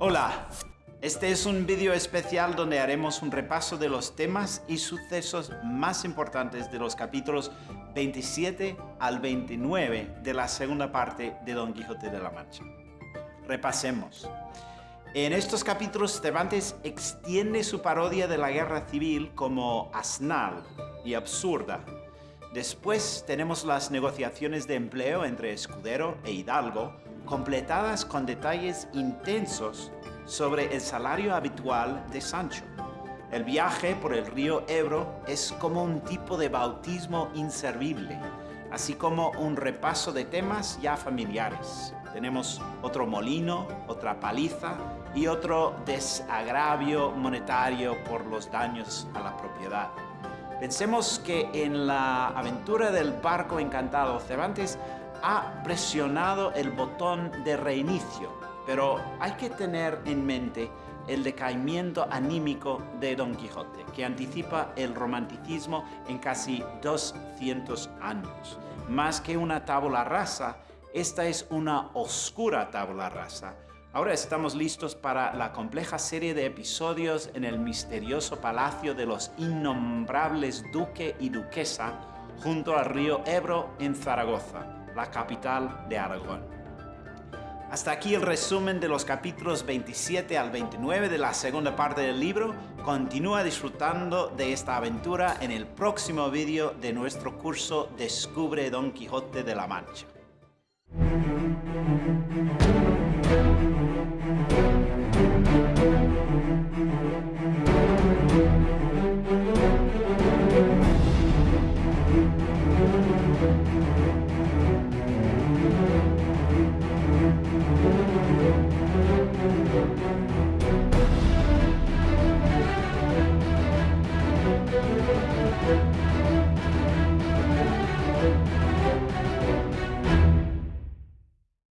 Hola, este es un vídeo especial donde haremos un repaso de los temas y sucesos más importantes de los capítulos 27 al 29 de la segunda parte de Don Quijote de la Mancha. Repasemos. En estos capítulos Cervantes extiende su parodia de la guerra civil como asnal y absurda. Después tenemos las negociaciones de empleo entre Escudero e Hidalgo, completadas con detalles intensos sobre el salario habitual de Sancho. El viaje por el río Ebro es como un tipo de bautismo inservible, así como un repaso de temas ya familiares. Tenemos otro molino, otra paliza y otro desagravio monetario por los daños a la propiedad. Pensemos que en la aventura del barco encantado, Cervantes ha presionado el botón de reinicio, pero hay que tener en mente el decaimiento anímico de Don Quijote, que anticipa el romanticismo en casi 200 años. Más que una tabla rasa, esta es una oscura tabla rasa. Ahora estamos listos para la compleja serie de episodios en el misterioso palacio de los innombrables duque y duquesa junto al río Ebro en Zaragoza la capital de Aragón. Hasta aquí el resumen de los capítulos 27 al 29 de la segunda parte del libro. Continúa disfrutando de esta aventura en el próximo vídeo de nuestro curso Descubre Don Quijote de la Mancha. Thank